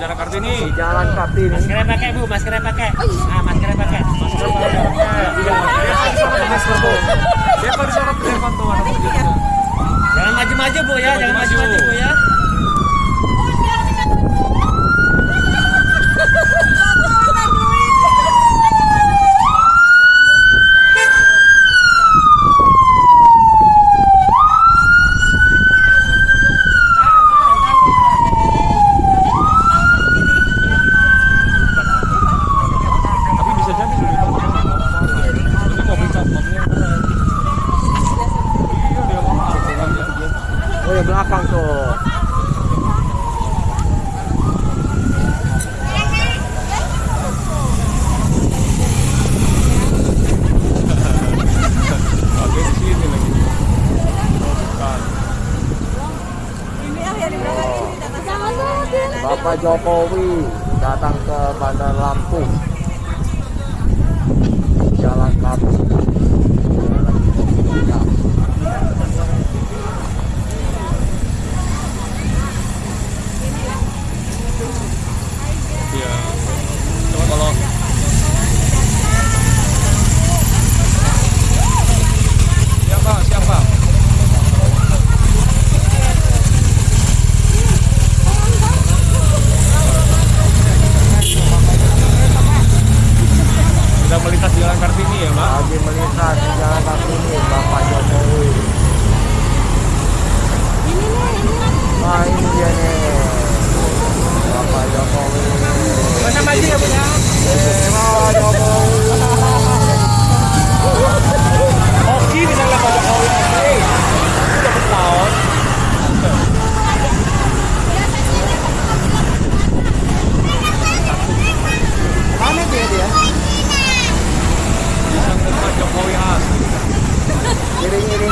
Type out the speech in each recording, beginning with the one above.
Jalan Kartini. Jalan Kartini. Maskernya pakai Bu, maskernya pakai. Ah, maskernya pakai. Maskernya pakai. Masker Bu. Dia kan syarat telepon tuh anak Jangan maju-maju Bu ya, jangan maju-maju Bu ya. Bapak Jokowi datang ke Bandar Lampung. organizado.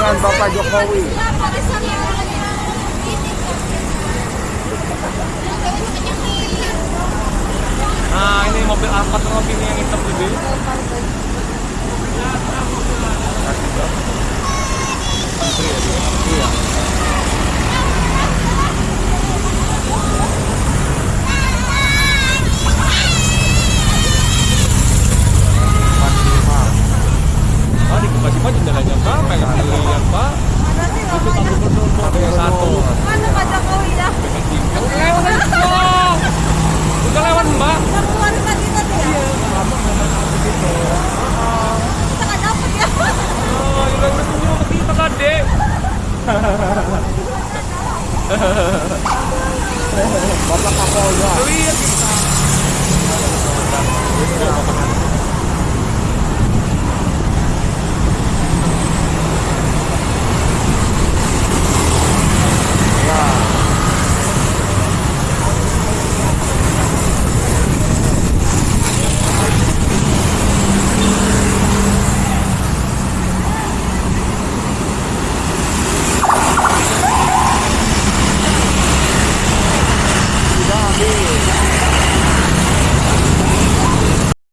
pemerintahan Bapak Jokowi Bapak Kapolda. Iya kita.